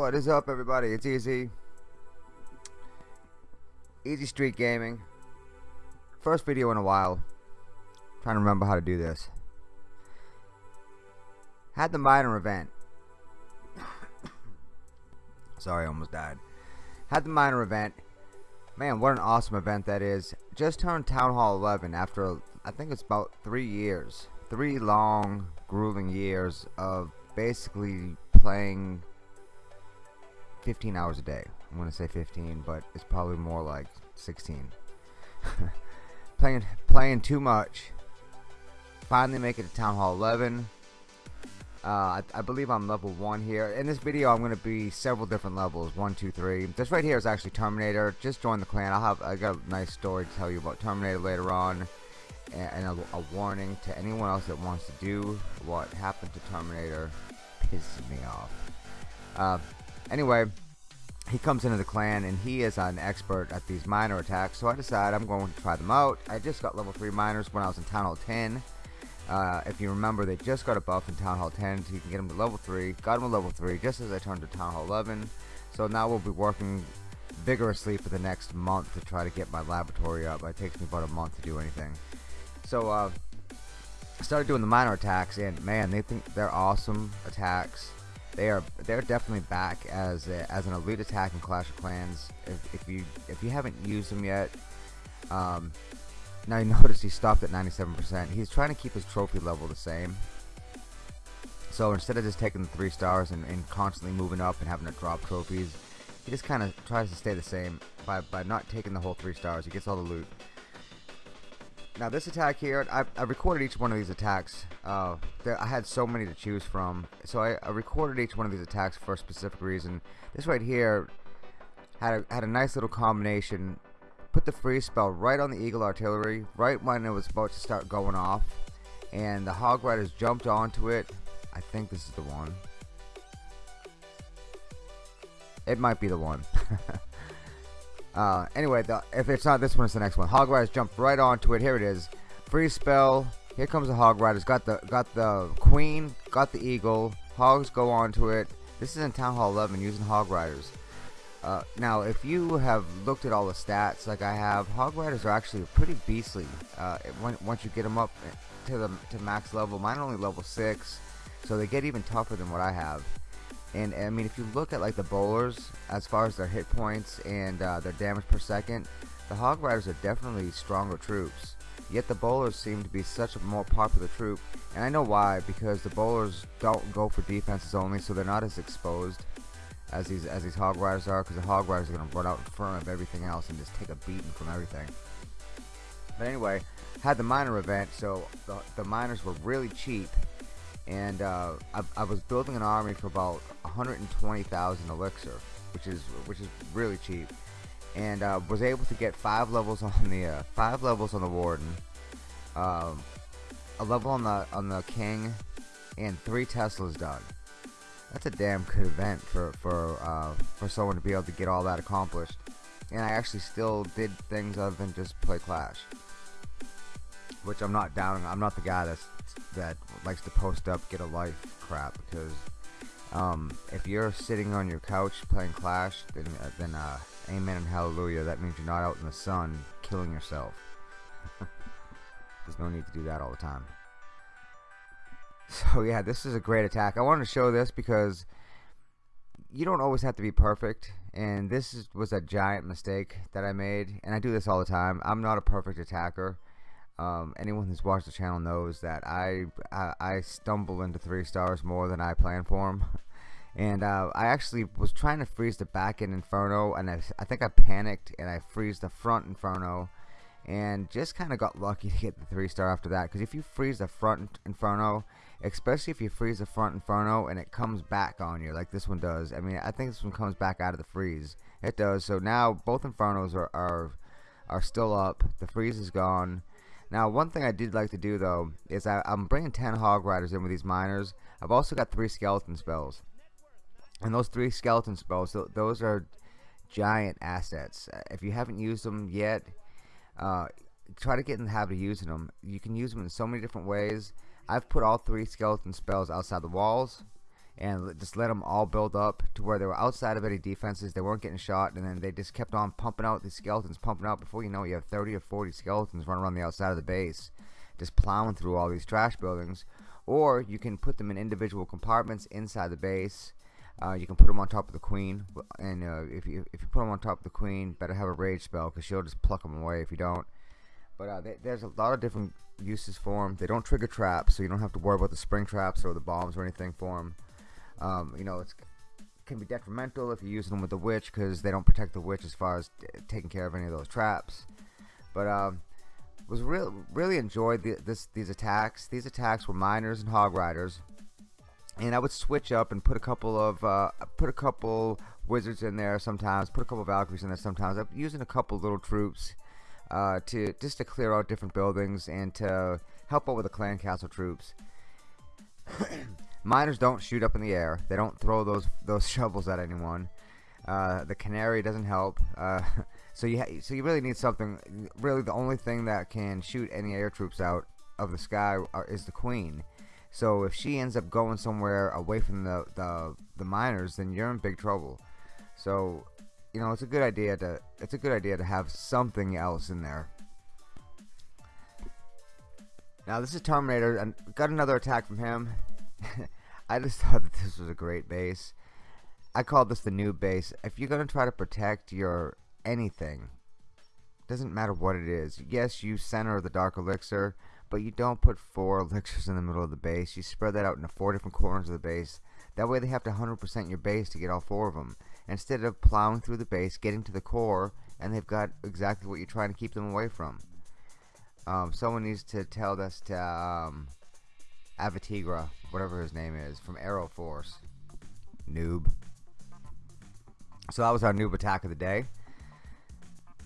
What is up everybody? It's Easy. Easy Street Gaming. First video in a while. Trying to remember how to do this. Had the miner event. Sorry, I almost died. Had the miner event. Man, what an awesome event that is. Just turned Town Hall 11 after, I think it's about three years. Three long, grueling years of basically playing 15 hours a day. I'm gonna say 15, but it's probably more like 16. playing playing too much. Finally make it to Town Hall 11. Uh, I, I, believe I'm level 1 here. In this video, I'm going to be several different levels. 1, 2, 3. This right here is actually Terminator. Just join the clan. I'll have I got a nice story to tell you about Terminator later on. And, and a, a, warning to anyone else that wants to do what happened to Terminator pisses me off. Uh, Anyway, he comes into the clan and he is an expert at these miner attacks. So I decide I'm going to try them out. I just got level 3 miners when I was in Town Hall 10. Uh, if you remember, they just got a buff in Town Hall 10 so you can get them to level 3. Got them to level 3 just as I turned to Town Hall 11. So now we'll be working vigorously for the next month to try to get my laboratory up. It takes me about a month to do anything. So uh, I started doing the miner attacks and man, they think they're awesome attacks they are they're definitely back as a, as an elite attack in Clash of Clans. If, if you if you haven't used them yet, um, now you notice he stopped at 97%. He's trying to keep his trophy level the same. So instead of just taking the three stars and, and constantly moving up and having to drop trophies, he just kind of tries to stay the same by by not taking the whole three stars. He gets all the loot. Now this attack here, I, I recorded each one of these attacks. Uh, I had so many to choose from, so I, I, recorded each one of these attacks for a specific reason. This right here had a, had a nice little combination. Put the freeze spell right on the Eagle Artillery, right when it was about to start going off, and the Hog Riders jumped onto it. I think this is the one. It might be the one. Uh, anyway, the, if it's not this one, it's the next one. Hog Riders jumped right onto it. Here it is. Free spell. Here comes the Hog Riders. Got the got the Queen. Got the Eagle. Hogs go onto it. This is in Town Hall 11 using Hog Riders. Uh, now, if you have looked at all the stats like I have, Hog Riders are actually pretty beastly. Uh, when, once you get them up to the to max level, mine are only level six, so they get even tougher than what I have. And I mean, if you look at like the bowlers, as far as their hit points and uh, their damage per second, the Hog Riders are definitely stronger troops. Yet the bowlers seem to be such a more popular troop, and I know why. Because the bowlers don't go for defenses only, so they're not as exposed as these as these Hog Riders are. Because the Hog Riders are going to run out in front of everything else and just take a beating from everything. But anyway, had the miner event, so the, the miners were really cheap and uh, I, I, was building an army for about 120,000 elixir, which is which is really cheap, and uh, was able to get five levels on the uh, five levels on the warden, um, a level on the on the king, and three Teslas done. That's a damn good event for for uh, for someone to be able to get all that accomplished, and I actually still did things other than just play Clash, which I'm not down. I'm not the guy that's that likes to post up get a life crap because um, if you're sitting on your couch playing Clash then, uh, then uh, amen and hallelujah that means you're not out in the sun killing yourself. There's no need to do that all the time. So yeah this is a great attack. I wanted to show this because you don't always have to be perfect and this was a giant mistake that I made and I do this all the time. I'm not a perfect attacker um, anyone who's watched the channel knows that I, I, I stumble into three stars more than I plan for them. And uh, I actually was trying to freeze the back end Inferno, and I, I think I panicked and I freeze the front Inferno, and just kind of got lucky to get the three star after that. Because if you freeze the front Inferno, especially if you freeze the front Inferno and it comes back on you like this one does. I mean, I think this one comes back out of the freeze. It does. So now both Infernos are are, are still up. The freeze is gone now, one thing I did like to do, though, is I, am bringing 10 Hog Riders in with these miners. I've also got three Skeleton spells. And those three Skeleton spells, those are giant assets. Uh, if you haven't used them yet, uh, try to get in the habit of using them. You can use them in so many different ways. I've put all three Skeleton spells outside the walls. And just let them all build up to where they were outside of any defenses. They weren't getting shot, and then they just kept on pumping out these skeletons, pumping out. Before you know, it, you have 30 or 40 skeletons running around the outside of the base, just plowing through all these trash buildings. Or you can put them in individual compartments inside the base. Uh, you can put them on top of the queen, and uh, if you if you put them on top of the queen, better have a rage spell because she'll just pluck them away if you don't. But uh, they, there's a lot of different uses for them. They don't trigger traps, so you don't have to worry about the spring traps or the bombs or anything for them. Um, you know, it can be detrimental if you're using them with the witch because they don't protect the witch as far as taking care of any of those traps. But um, was real really enjoyed the, this these attacks. These attacks were miners and hog riders, and I would switch up and put a couple of uh, put a couple wizards in there sometimes, put a couple Valkyries in there sometimes. I'm using a couple little troops uh, to just to clear out different buildings and to help out with the clan castle troops. Miners don't shoot up in the air. They don't throw those those shovels at anyone. Uh, the canary doesn't help. Uh, so you so you really need something. Really, the only thing that can shoot any air troops out of the sky are, is the queen. So if she ends up going somewhere away from the, the the miners, then you're in big trouble. So you know it's a good idea to it's a good idea to have something else in there. Now this is Terminator, and got another attack from him. I just thought that this was a great base. I call this the new base. If you're going to try to protect your anything, doesn't matter what it is. Yes, you center the Dark Elixir, but you don't put four elixirs in the middle of the base. You spread that out into four different corners of the base. That way they have to 100% your base to get all four of them. Instead of plowing through the base, getting to the core, and they've got exactly what you're trying to keep them away from. Um, someone needs to tell this to um, Avatigra, whatever his name is, from Arrow Force. Noob. So that was our noob attack of the day.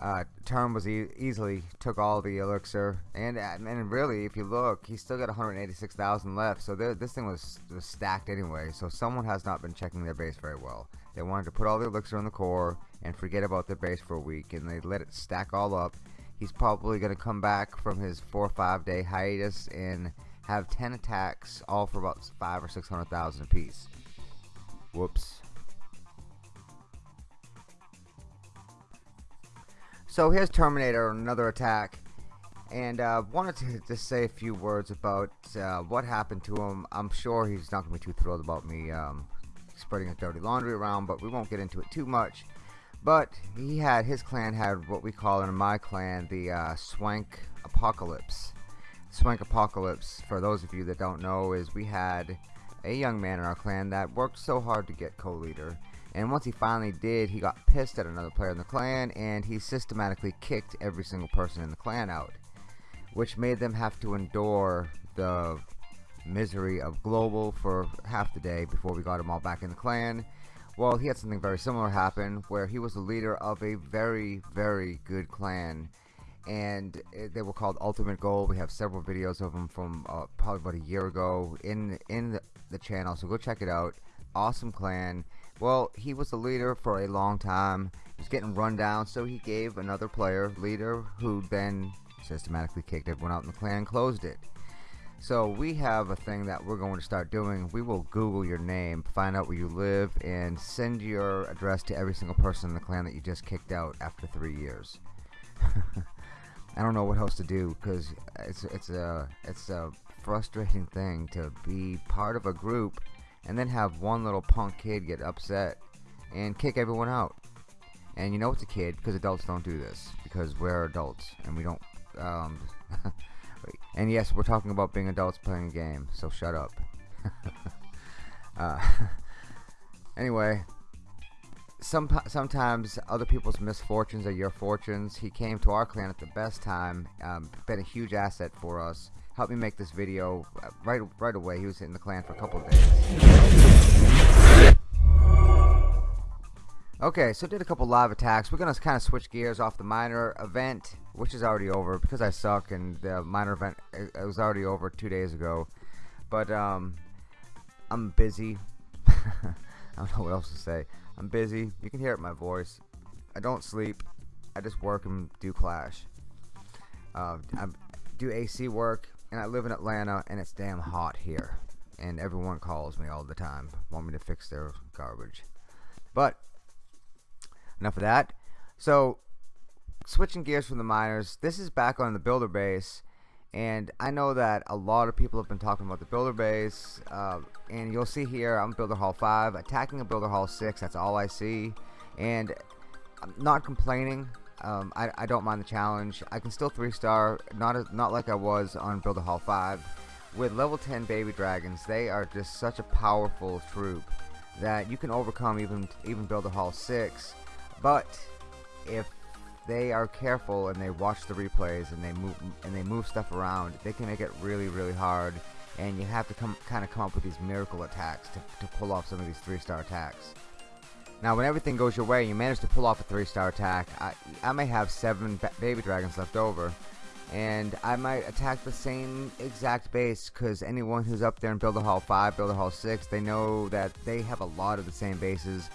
Uh, Term was e easily took all the elixir, and and really, if you look, he's still got 186,000 left. So this thing was, was stacked anyway. So someone has not been checking their base very well. They wanted to put all the elixir in the core and forget about their base for a week, and they let it stack all up. He's probably going to come back from his four or five day hiatus and have 10 attacks, all for about five or 600,000 apiece. Whoops. So here's Terminator, another attack. And uh, wanted to just say a few words about uh, what happened to him. I'm sure he's not going to be too thrilled about me um, spreading his dirty laundry around, but we won't get into it too much. But he had, his clan had what we call in my clan the uh, Swank Apocalypse. Swank Apocalypse, for those of you that don't know, is we had a young man in our clan that worked so hard to get co-leader. And once he finally did, he got pissed at another player in the clan, and he systematically kicked every single person in the clan out. Which made them have to endure the misery of Global for half the day before we got him all back in the clan. Well, he had something very similar happen, where he was the leader of a very, very good clan and they were called Ultimate goal We have several videos of them from uh, probably about a year ago in in the, the, channel, so go check it out. Awesome clan. Well, he was the leader for a long time. He was getting run down, so he gave another player leader who then systematically kicked everyone out in the clan, closed it. So we have a thing that we're going to start doing. We will Google your name, find out where you live, and send your address to every single person in the clan that you just kicked out after three years. I don't know what else to do because it's it's a it's a frustrating thing to be part of a group and then have one little punk kid get upset and kick everyone out. And you know it's a kid because adults don't do this because we're adults and we don't. Um, and yes, we're talking about being adults playing a game, so shut up. uh, anyway, some sometimes other people's misfortunes are your fortunes. He came to our clan at the best time, um, been a huge asset for us. Helped me make this video uh, right right away. He was in the clan for a couple of days. Okay, so did a couple live attacks. We're gonna kind of switch gears off the miner event, which is already over because I suck, and the miner event it, it was already over two days ago. But um, I'm busy. I don't know what else to say. I'm busy. You can hear it in my voice. I don't sleep. I just work and do Clash. Uh, I do AC work, and I live in Atlanta, and it's damn hot here. and everyone calls me all the time, want me to fix their garbage. But enough of that. So switching gears from the miners, this is back on the builder base, and I know that a lot of people have been talking about the builder base, uh, and you'll see here I'm builder hall 5, attacking a builder hall 6, that's all I see, and I'm not complaining. Um, I, I, don't mind the challenge. I can still three star, not as, not like I was on Builder Hall 5. With level 10 baby dragons, they are just such a powerful troop that you can overcome even even Builder Hall 6. But if they are careful and they watch the replays and they move and they move stuff around, they can make it really really hard. And you have to come kind of come up with these miracle attacks to, to pull off some of these three star attacks. Now, when everything goes your way, and you manage to pull off a three-star attack. I, I may have seven baby dragons left over, and I might attack the same exact base because anyone who's up there in Builder Hall 5, Builder Hall 6, they know that they have a lot of the same bases.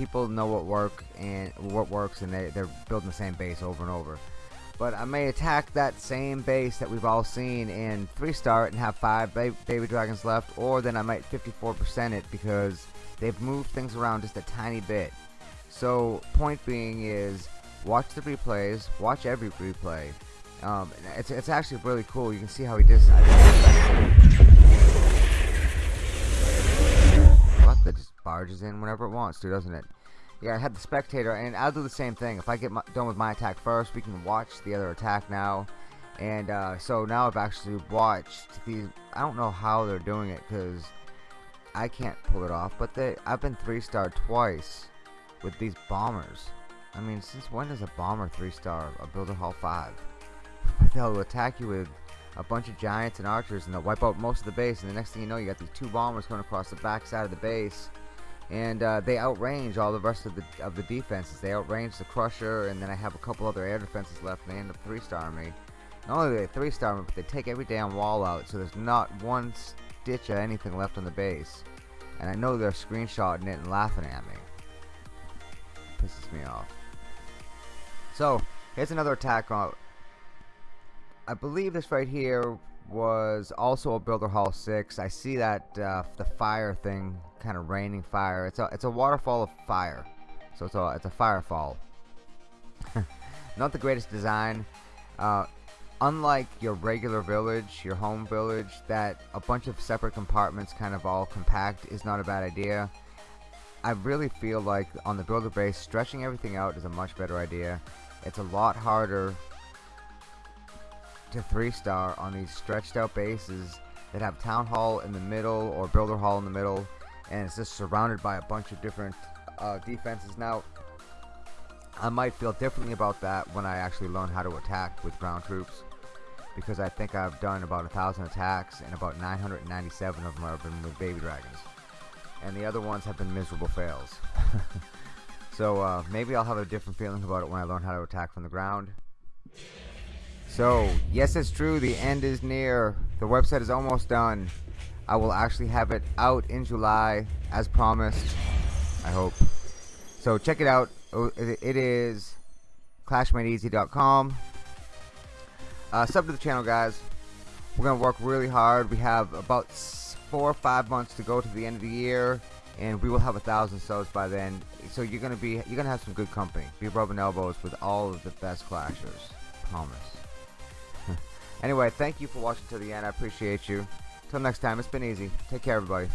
People know what work and what works, and they, they're building the same base over and over. But I may attack that same base that we've all seen in three-star and have five baby dragons left, or then I might 54% it because they've moved things around just a tiny bit. So point being is watch the replays, watch every replay. Um, it's, it's actually really cool. You can see how he does. What that just barges in whenever it wants to, doesn't it? Yeah, I had the spectator, and I'll do the same thing. If I get my, done with my attack first, we can watch the other attack now. And uh, so now I've actually watched these. I don't know how they're doing it because I can't pull it off, but they I've been three star twice with these bombers. I mean, since when does a bomber three star a builder hall five? They'll attack you with a bunch of giants and archers, and they'll wipe out most of the base. And the next thing you know, you got these two bombers coming across the back side of the base, and uh, they outrange all the rest of the of the defenses. They outrange the crusher, and then I have a couple other air defenses left, and they end up three star me. Not only do they three star me, but they take every damn wall out, so there's not one stitch of anything left on the base. And I know they're screenshotting it and laughing at me. Pisses me off. So, here's another attack on... I believe this right here was also a Builder Hall 6. I see that uh, the fire thing kind of raining fire. It's a it's a waterfall of fire. So it's a it's a firefall. Not the greatest design. Uh, unlike your regular village, your home village, that a bunch of separate compartments kind of all compact is not a bad idea. I really feel like on the builder base, stretching everything out is a much better idea. It's a lot harder to 3 star on these stretched out bases that have town hall in the middle or builder hall in the middle and it's just surrounded by a bunch of different uh, defenses. Now, I might feel differently about that when I actually learn how to attack with ground troops because I think I've done about a thousand attacks and about 997 of them have been with baby dragons and the other ones have been miserable fails so uh, maybe I'll have a different feeling about it when I learn how to attack from the ground so yes it's true the end is near the website is almost done I will actually have it out in July as promised I hope so check it out oh, it is clashmadeeasy.com uh, sub to the channel, guys. We're gonna work really hard. We have about four or five months to go to the end of the year, and we will have a thousand subs by then. So you're gonna be you're gonna have some good company. Be rubbing elbows with all of the best clashers. Promise. Anyway, thank you for watching to the end. I appreciate you. Till next time, it's been easy. Take care, everybody.